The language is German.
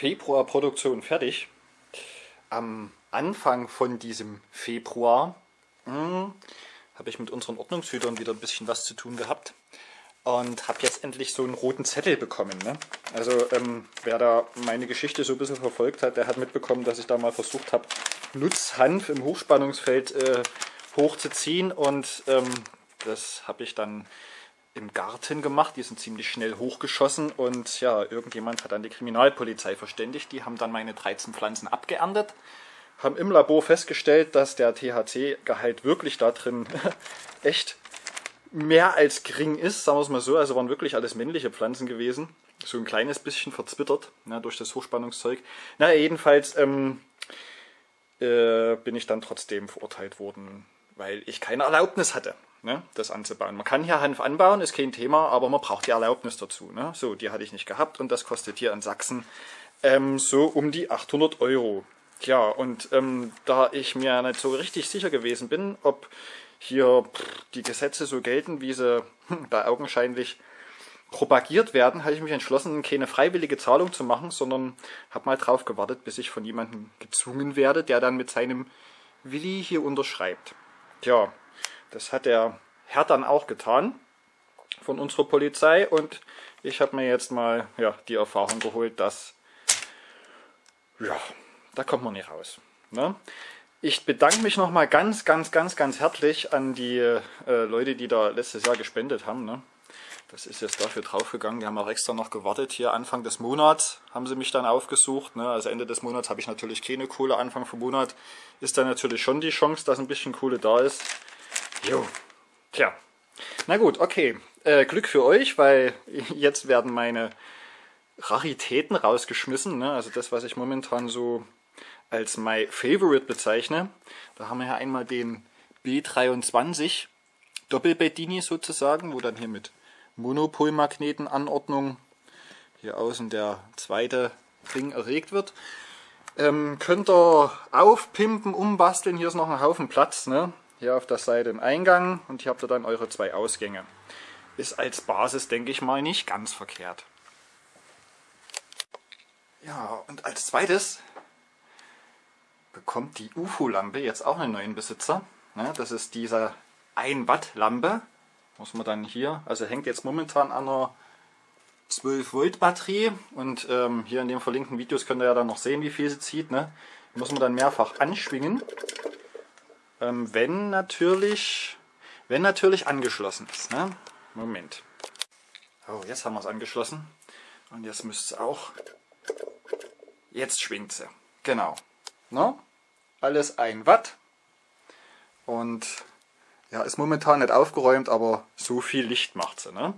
Februarproduktion fertig. Am Anfang von diesem Februar hm, habe ich mit unseren Ordnungshütern wieder ein bisschen was zu tun gehabt und habe jetzt endlich so einen roten Zettel bekommen. Ne? Also ähm, wer da meine Geschichte so ein bisschen verfolgt hat, der hat mitbekommen, dass ich da mal versucht habe, Nutzhanf im Hochspannungsfeld äh, hochzuziehen und ähm, das habe ich dann im Garten gemacht. Die sind ziemlich schnell hochgeschossen und ja, irgendjemand hat dann die Kriminalpolizei verständigt. Die haben dann meine 13 Pflanzen abgeerntet, haben im Labor festgestellt, dass der THC-Gehalt wirklich da drin echt mehr als gering ist, sagen wir es mal so. Also waren wirklich alles männliche Pflanzen gewesen. So ein kleines bisschen verzwittert ne, durch das Hochspannungszeug. Na, jedenfalls ähm, äh, bin ich dann trotzdem verurteilt worden, weil ich keine Erlaubnis hatte ne, das anzubauen. Man kann hier Hanf anbauen, ist kein Thema, aber man braucht die Erlaubnis dazu. Ne? So, die hatte ich nicht gehabt und das kostet hier in Sachsen ähm, so um die 800 Euro. Ja, und ähm, da ich mir nicht so richtig sicher gewesen bin, ob hier die Gesetze so gelten, wie sie hm, da augenscheinlich propagiert werden, habe ich mich entschlossen, keine freiwillige Zahlung zu machen, sondern habe mal drauf gewartet, bis ich von jemandem gezwungen werde, der dann mit seinem Willi hier unterschreibt. Tja, das hat der Herr dann auch getan von unserer Polizei und ich habe mir jetzt mal ja, die Erfahrung geholt, dass ja, da kommt man nicht raus. Ne? Ich bedanke mich nochmal ganz, ganz, ganz, ganz herzlich an die äh, Leute, die da letztes Jahr gespendet haben. Ne? Das ist jetzt dafür draufgegangen. Die haben auch extra noch gewartet. Hier Anfang des Monats haben sie mich dann aufgesucht. Ne? Also Ende des Monats habe ich natürlich keine Kohle. Anfang vom Monat ist dann natürlich schon die Chance, dass ein bisschen Kohle da ist. Jo, tja. Na gut, okay. Äh, Glück für euch, weil jetzt werden meine Raritäten rausgeschmissen. Ne? Also das, was ich momentan so als my favorite bezeichne. Da haben wir ja einmal den B23 Doppelbettini sozusagen, wo dann hier mit Monopolmagnetenanordnung hier außen der zweite Ring erregt wird. Ähm, könnt ihr aufpimpen, umbasteln. Hier ist noch ein Haufen Platz. Ne? Hier auf der Seite ein Eingang und hier habt ihr dann eure zwei Ausgänge. Ist als Basis, denke ich mal, nicht ganz verkehrt. Ja, und als zweites bekommt die UFO-Lampe jetzt auch einen neuen Besitzer. Ne, das ist diese 1 Watt Lampe. Muss man dann hier, also hängt jetzt momentan an einer 12 Volt Batterie und ähm, hier in den verlinkten Videos könnt ihr ja dann noch sehen, wie viel sie zieht. Ne? Muss man dann mehrfach anschwingen. Ähm, wenn natürlich, wenn natürlich angeschlossen ist. Ne? Moment. Oh, jetzt haben wir es angeschlossen. Und jetzt müsste es auch. Jetzt schwingt sie. Genau. Ne? Alles 1 Watt. Und ja, ist momentan nicht aufgeräumt, aber so viel Licht macht sie. Ne?